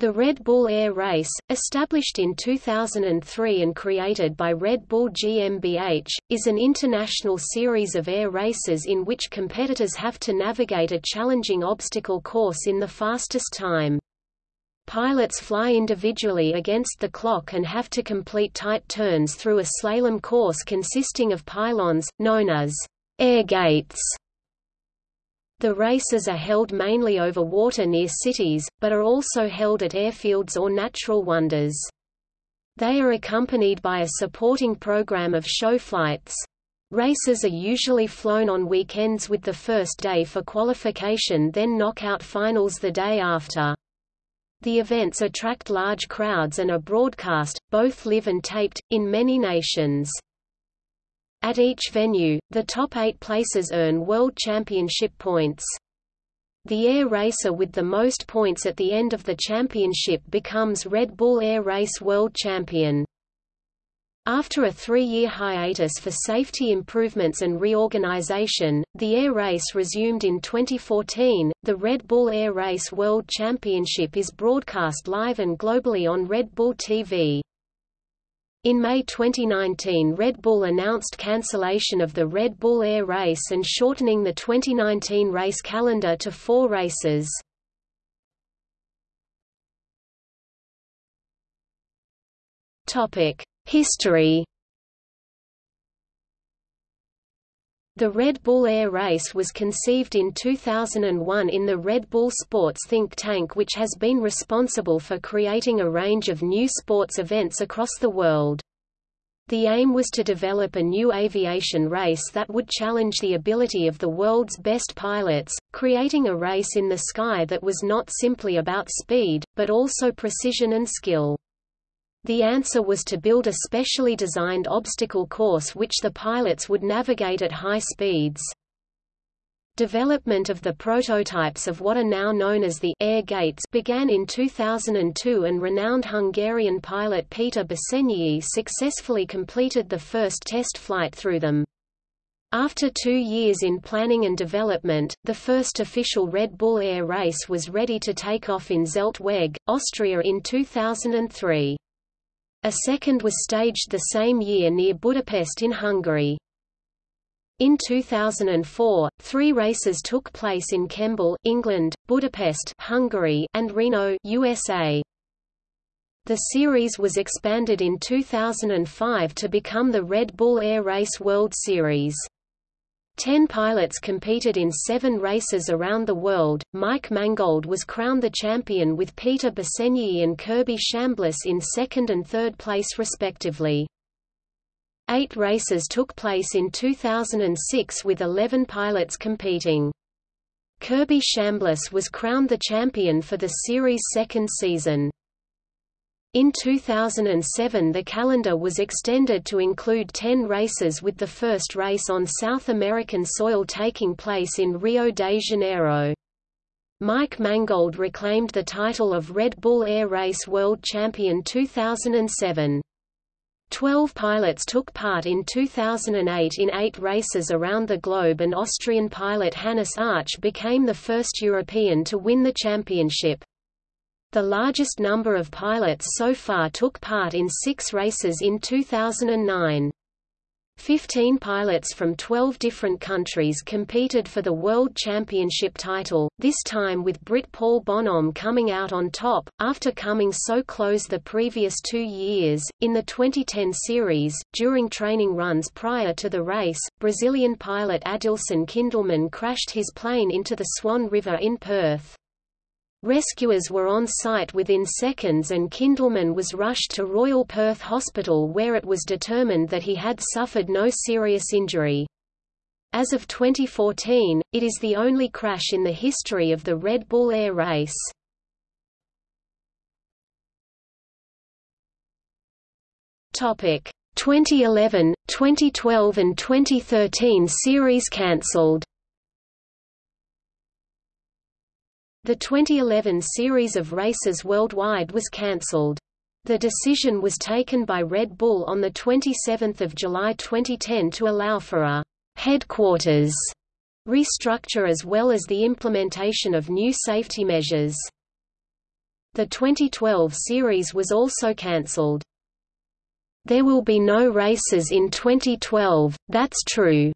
The Red Bull Air Race, established in 2003 and created by Red Bull GmbH, is an international series of air races in which competitors have to navigate a challenging obstacle course in the fastest time. Pilots fly individually against the clock and have to complete tight turns through a slalom course consisting of pylons, known as air gates. The races are held mainly over water near cities, but are also held at airfields or natural wonders. They are accompanied by a supporting program of show flights. Races are usually flown on weekends with the first day for qualification then knockout finals the day after. The events attract large crowds and are broadcast, both live and taped, in many nations. At each venue, the top eight places earn World Championship points. The air racer with the most points at the end of the championship becomes Red Bull Air Race World Champion. After a three-year hiatus for safety improvements and reorganization, the air race resumed in 2014. The Red Bull Air Race World Championship is broadcast live and globally on Red Bull TV. In May 2019 Red Bull announced cancellation of the Red Bull Air Race and shortening the 2019 race calendar to four races. History The Red Bull Air Race was conceived in 2001 in the Red Bull Sports think tank which has been responsible for creating a range of new sports events across the world. The aim was to develop a new aviation race that would challenge the ability of the world's best pilots, creating a race in the sky that was not simply about speed, but also precision and skill. The answer was to build a specially designed obstacle course which the pilots would navigate at high speeds. Development of the prototypes of what are now known as the air gates began in 2002 and renowned Hungarian pilot Peter Besenyei successfully completed the first test flight through them. After two years in planning and development, the first official Red Bull Air race was ready to take off in Zeltweg, Austria in 2003. A second was staged the same year near Budapest in Hungary. In 2004, three races took place in Kemble, England, Budapest, Hungary, and Reno, USA. The series was expanded in 2005 to become the Red Bull Air Race World Series. Ten pilots competed in seven races around the world. Mike Mangold was crowned the champion with Peter Besenyei and Kirby Chambliss in second and third place respectively. Eight races took place in 2006 with 11 pilots competing. Kirby Chambliss was crowned the champion for the series' second season. In 2007 the calendar was extended to include 10 races with the first race on South American soil taking place in Rio de Janeiro. Mike Mangold reclaimed the title of Red Bull Air Race World Champion 2007. Twelve pilots took part in 2008 in eight races around the globe and Austrian pilot Hannes Arch became the first European to win the championship. The largest number of pilots so far took part in six races in 2009. Fifteen pilots from 12 different countries competed for the World Championship title, this time with Brit Paul Bonhomme coming out on top, after coming so close the previous two years. In the 2010 series, during training runs prior to the race, Brazilian pilot Adilson Kindlemann crashed his plane into the Swan River in Perth. Rescuers were on site within seconds and Kindlemann was rushed to Royal Perth Hospital where it was determined that he had suffered no serious injury. As of 2014, it is the only crash in the history of the Red Bull Air race. Topic 2011, 2012 and 2013 series cancelled. The 2011 series of races worldwide was cancelled. The decision was taken by Red Bull on 27 July 2010 to allow for a «headquarters» restructure as well as the implementation of new safety measures. The 2012 series was also cancelled. There will be no races in 2012, that's true,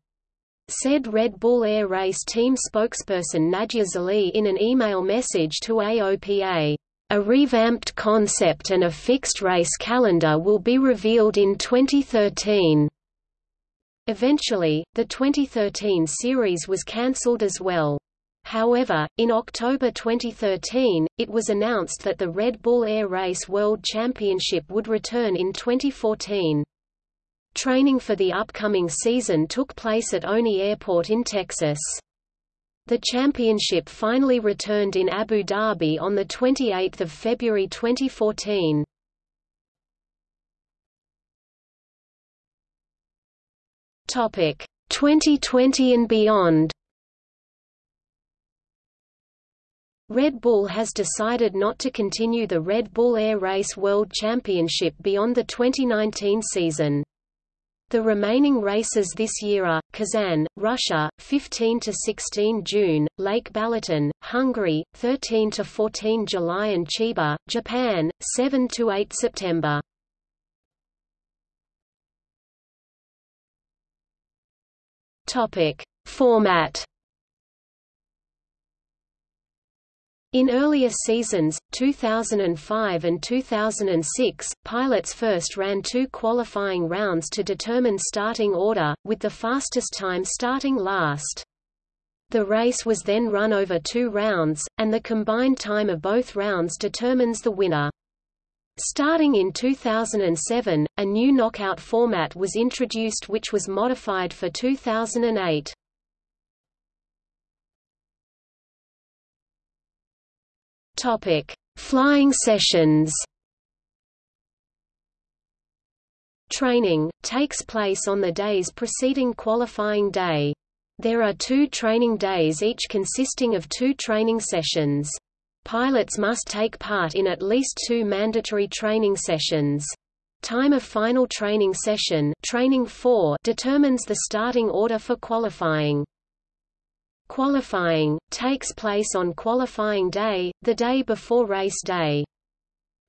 said Red Bull Air Race team spokesperson Nadja Zali in an email message to AOPA. A revamped concept and a fixed race calendar will be revealed in 2013. Eventually, the 2013 series was cancelled as well. However, in October 2013, it was announced that the Red Bull Air Race World Championship would return in 2014. Training for the upcoming season took place at Oni Airport in Texas. The championship finally returned in Abu Dhabi on 28 February 2014. Topic 2020 and beyond. Red Bull has decided not to continue the Red Bull Air Race World Championship beyond the 2019 season. The remaining races this year are, Kazan, Russia, 15–16 June, Lake Balaton, Hungary, 13–14 July and Chiba, Japan, 7–8 September. Topic. Format In earlier seasons, 2005 and 2006, pilots first ran two qualifying rounds to determine starting order, with the fastest time starting last. The race was then run over two rounds, and the combined time of both rounds determines the winner. Starting in 2007, a new knockout format was introduced which was modified for 2008. Topic: Flying sessions. Training takes place on the days preceding qualifying day. There are two training days each consisting of two training sessions. Pilots must take part in at least two mandatory training sessions. Time of final training session training 4 determines the starting order for qualifying. Qualifying, takes place on qualifying day, the day before race day.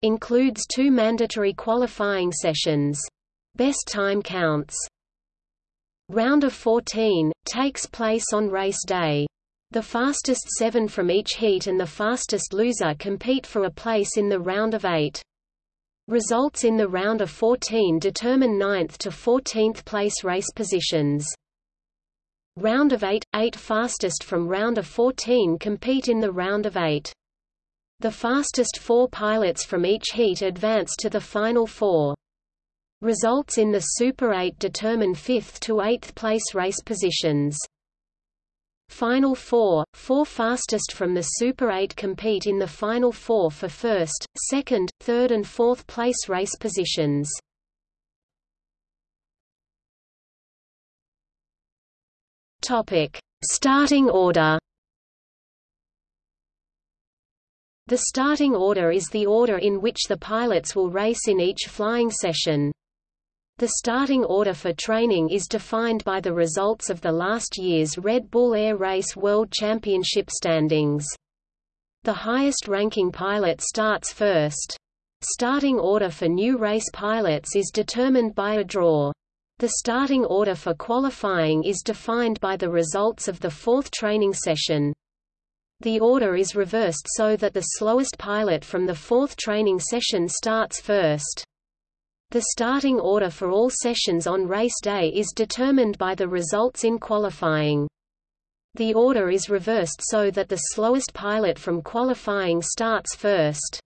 Includes two mandatory qualifying sessions. Best time counts. Round of 14, takes place on race day. The fastest seven from each heat and the fastest loser compete for a place in the round of eight. Results in the round of 14 determine 9th to 14th place race positions. Round of 8 – Eight fastest from round of 14 compete in the round of 8. The fastest four pilots from each heat advance to the final four. Results in the Super 8 determine 5th to 8th place race positions. Final four – Four fastest from the Super 8 compete in the Final Four for first, second, third and fourth place race positions. Topic: Starting order. The starting order is the order in which the pilots will race in each flying session. The starting order for training is defined by the results of the last year's Red Bull Air Race World Championship standings. The highest-ranking pilot starts first. Starting order for new race pilots is determined by a draw. The starting order for qualifying is defined by the results of the fourth training session. The order is reversed so that the slowest pilot from the fourth training session starts first. The starting order for all sessions on race day is determined by the results in qualifying. The order is reversed so that the slowest pilot from qualifying starts first.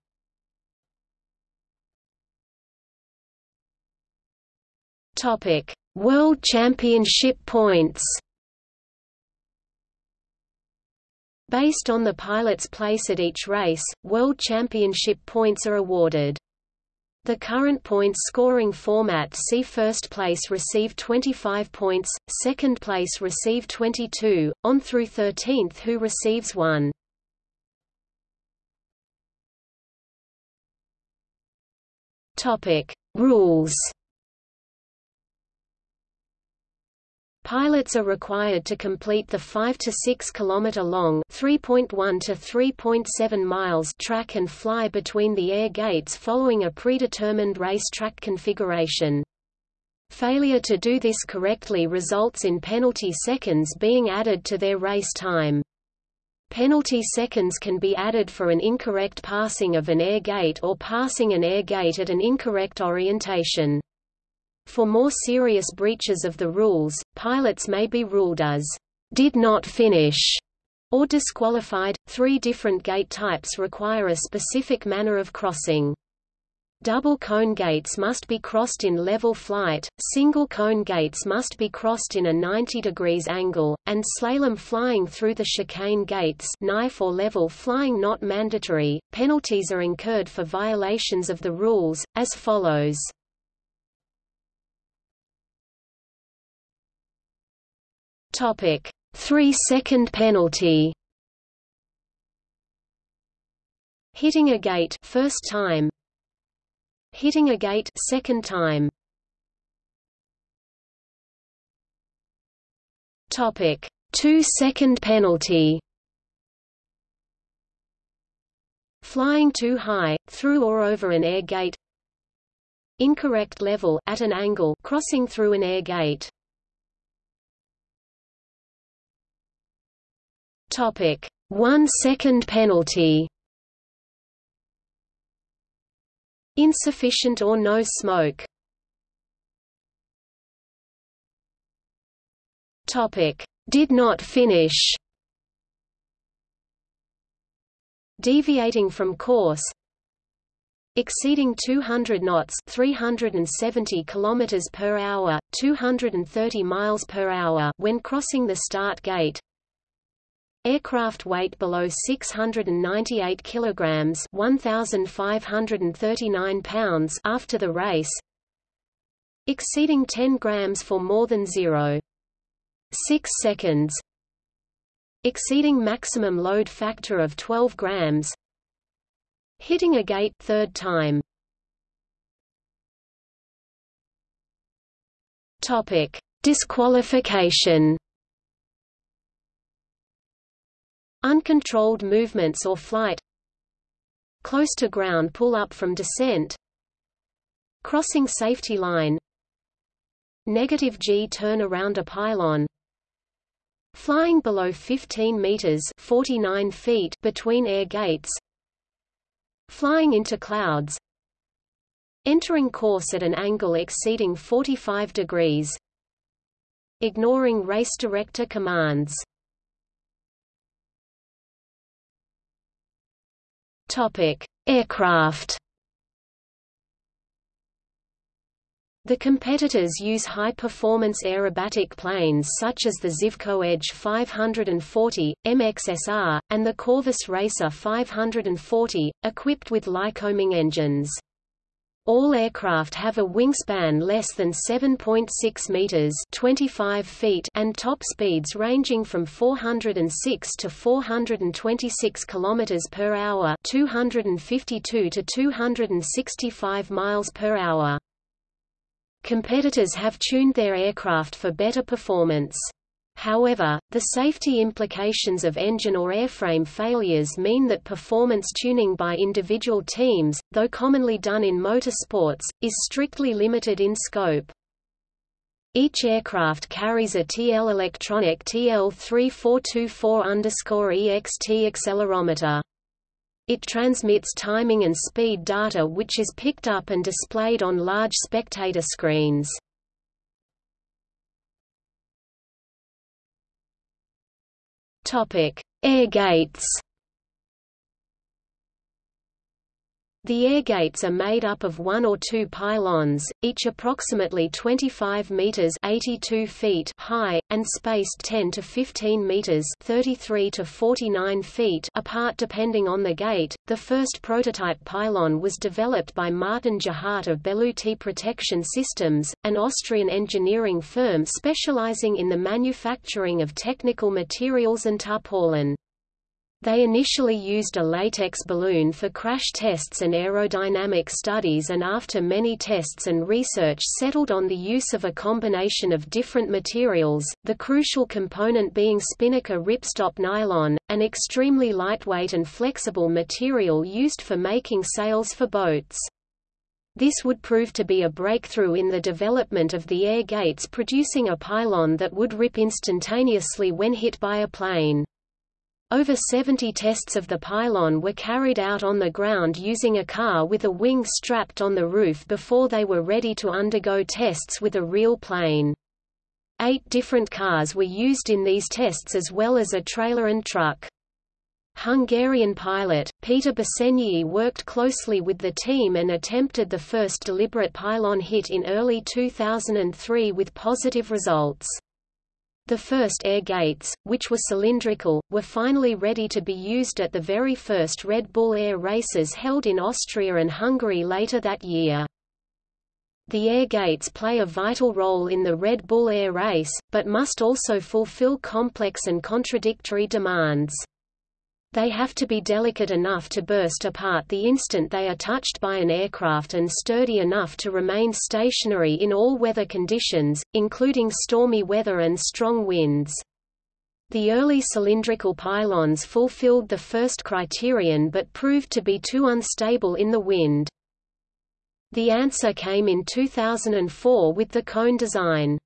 Topic: World Championship points. Based on the pilot's place at each race, World Championship points are awarded. The current points scoring format see first place receive 25 points, second place receive 22, on through 13th who receives 1. Topic: Rules Pilots are required to complete the 5 to 6 km long (3.1 to 3.7 miles) track and fly between the air gates following a predetermined race track configuration. Failure to do this correctly results in penalty seconds being added to their race time. Penalty seconds can be added for an incorrect passing of an air gate or passing an air gate at an incorrect orientation. For more serious breaches of the rules, pilots may be ruled as did not finish or disqualified. Three different gate types require a specific manner of crossing. Double cone gates must be crossed in level flight, single cone gates must be crossed in a 90 degrees angle, and slalom flying through the chicane gates knife or level flying not mandatory. Penalties are incurred for violations of the rules, as follows. Topic: 3-second penalty. Hitting a gate first time. Hitting a gate second time. Topic: 2-second penalty. Flying too high, through or over an air gate. Incorrect level at an angle crossing through an air gate. Topic: 1 second penalty. Insufficient or no smoke. Topic: Did not finish. Deviating from course. Exceeding 200 knots, 370 kilometers per hour, 230 miles per hour when crossing the start gate. Aircraft weight below 698 kilograms, 1539 pounds after the race. Exceeding 10 grams for more than 0. 6 seconds. Exceeding maximum load factor of 12 grams. Hitting a gate third time. Topic: Disqualification. Uncontrolled movements or flight Close to ground pull-up from descent Crossing safety line Negative G turn around a pylon Flying below 15 meters 49 feet between air gates Flying into clouds Entering course at an angle exceeding 45 degrees Ignoring race director commands Topic: Aircraft. The competitors use high-performance aerobatic planes such as the Zivco Edge 540, MXSR, and the Corvus Racer 540, equipped with Lycoming engines. All aircraft have a wingspan less than 7.6 meters (25 feet) and top speeds ranging from 406 to 426 kilometers per hour, 252 to 265 miles per hour. Competitors have tuned their aircraft for better performance. However, the safety implications of engine or airframe failures mean that performance tuning by individual teams, though commonly done in motorsports, is strictly limited in scope. Each aircraft carries a TL Electronic TL3424-EXT accelerometer. It transmits timing and speed data which is picked up and displayed on large spectator screens. Topic: Air gates. The air gates are made up of one or two pylons, each approximately 25 meters (82 feet) high and spaced 10 to 15 meters (33 to 49 feet) apart depending on the gate. The first prototype pylon was developed by Martin Jahat of Belluti Protection Systems, an Austrian engineering firm specializing in the manufacturing of technical materials and tarpaulin. They initially used a latex balloon for crash tests and aerodynamic studies and after many tests and research settled on the use of a combination of different materials, the crucial component being spinnaker ripstop nylon, an extremely lightweight and flexible material used for making sails for boats. This would prove to be a breakthrough in the development of the air gates producing a pylon that would rip instantaneously when hit by a plane. Over 70 tests of the pylon were carried out on the ground using a car with a wing strapped on the roof before they were ready to undergo tests with a real plane. Eight different cars were used in these tests as well as a trailer and truck. Hungarian pilot, Peter Besenyei worked closely with the team and attempted the first deliberate pylon hit in early 2003 with positive results. The first air gates, which were cylindrical, were finally ready to be used at the very first Red Bull Air races held in Austria and Hungary later that year. The air gates play a vital role in the Red Bull Air race, but must also fulfill complex and contradictory demands. They have to be delicate enough to burst apart the instant they are touched by an aircraft and sturdy enough to remain stationary in all weather conditions, including stormy weather and strong winds. The early cylindrical pylons fulfilled the first criterion but proved to be too unstable in the wind. The answer came in 2004 with the cone design.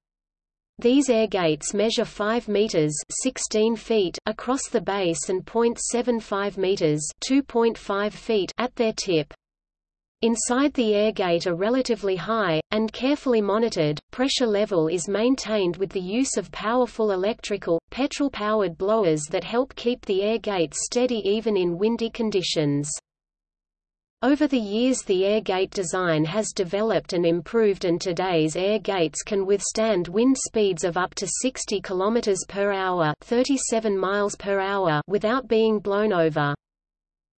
These air gates measure 5 meters 16 feet across the base and 0.75 meters 2.5 feet at their tip. Inside the air gate are relatively high, and carefully monitored, pressure level is maintained with the use of powerful electrical, petrol-powered blowers that help keep the air gate steady even in windy conditions. Over the years the air gate design has developed and improved and today's air gates can withstand wind speeds of up to 60 km per hour, 37 miles per hour without being blown over.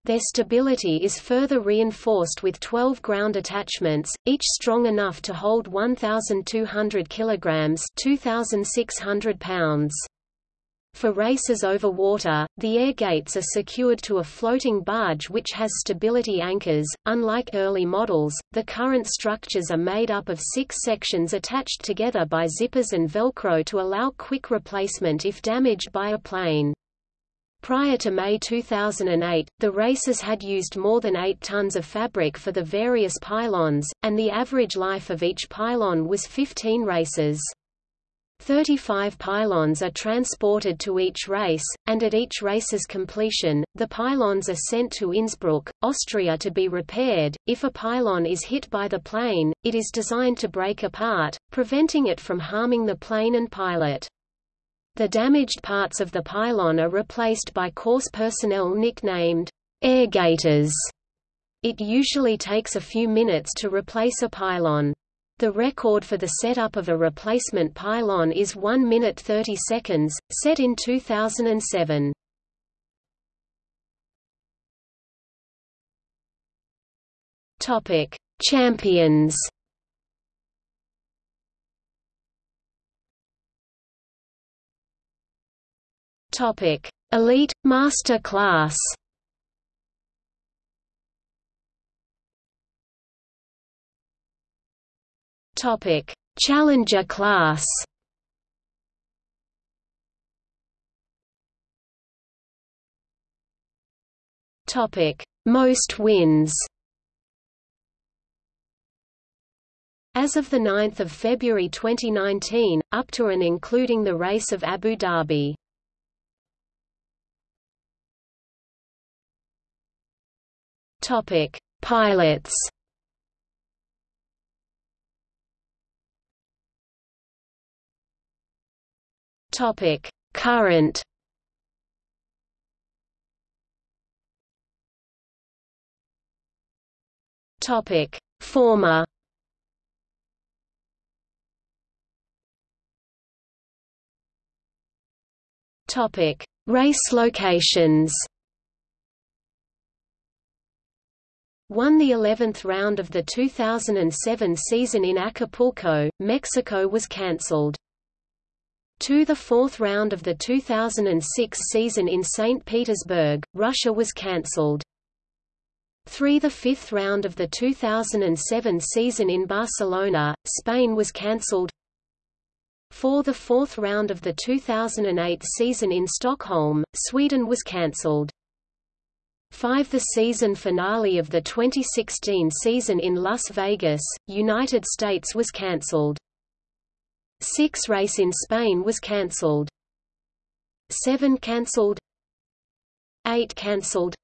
Their stability is further reinforced with 12 ground attachments, each strong enough to hold 1,200 kg 2,600 pounds. For races over water, the air gates are secured to a floating barge which has stability anchors. Unlike early models, the current structures are made up of six sections attached together by zippers and Velcro to allow quick replacement if damaged by a plane. Prior to May 2008, the races had used more than 8 tons of fabric for the various pylons, and the average life of each pylon was 15 races. 35 pylons are transported to each race, and at each race's completion, the pylons are sent to Innsbruck, Austria to be repaired. If a pylon is hit by the plane, it is designed to break apart, preventing it from harming the plane and pilot. The damaged parts of the pylon are replaced by course personnel nicknamed air gators. It usually takes a few minutes to replace a pylon. The record for the setup of a replacement pylon is 1 minute 30 seconds, set in 2007. Topic: Champions. Topic: Elite Master Class. Topic: Challenger class. Topic: Most wins. As of 9 February 2019, up to and including the race of Abu Dhabi. Topic: Pilots. Topic: Current. Topic: Former. Topic: Race locations. Won the 11th round of the 2007 season in Acapulco, Mexico was cancelled. To the fourth round of the 2006 season in St. Petersburg, Russia was cancelled. 3 The fifth round of the 2007 season in Barcelona, Spain was cancelled. 4 The fourth round of the 2008 season in Stockholm, Sweden was cancelled. 5 The season finale of the 2016 season in Las Vegas, United States was cancelled. 6 race in Spain was cancelled. 7 cancelled 8 cancelled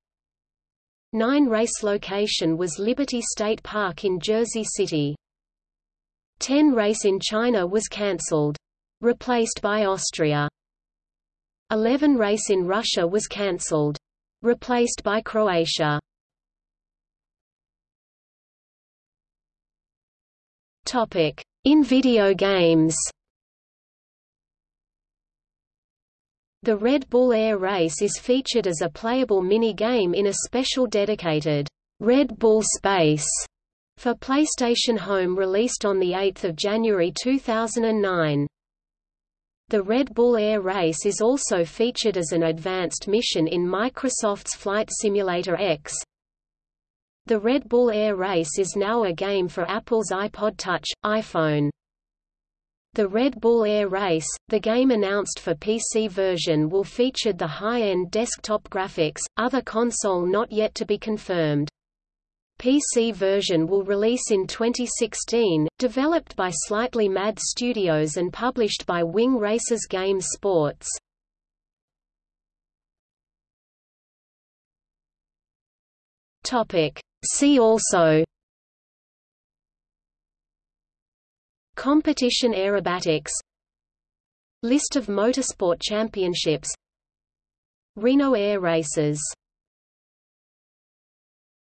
9 race location was Liberty State Park in Jersey City. 10 race in China was cancelled. Replaced by Austria. 11 race in Russia was cancelled. Replaced by Croatia. Topic: In video games. The Red Bull Air Race is featured as a playable mini-game in a special dedicated Red Bull Space for PlayStation Home released on 8 January 2009. The Red Bull Air Race is also featured as an advanced mission in Microsoft's Flight Simulator X. The Red Bull Air Race is now a game for Apple's iPod Touch, iPhone. The Red Bull Air Race, the game announced for PC version will feature the high-end desktop graphics, other console not yet to be confirmed. PC version will release in 2016, developed by Slightly Mad Studios and published by Wing Racers Games Sports. Topic. See also Competition aerobatics List of motorsport championships Reno Air Races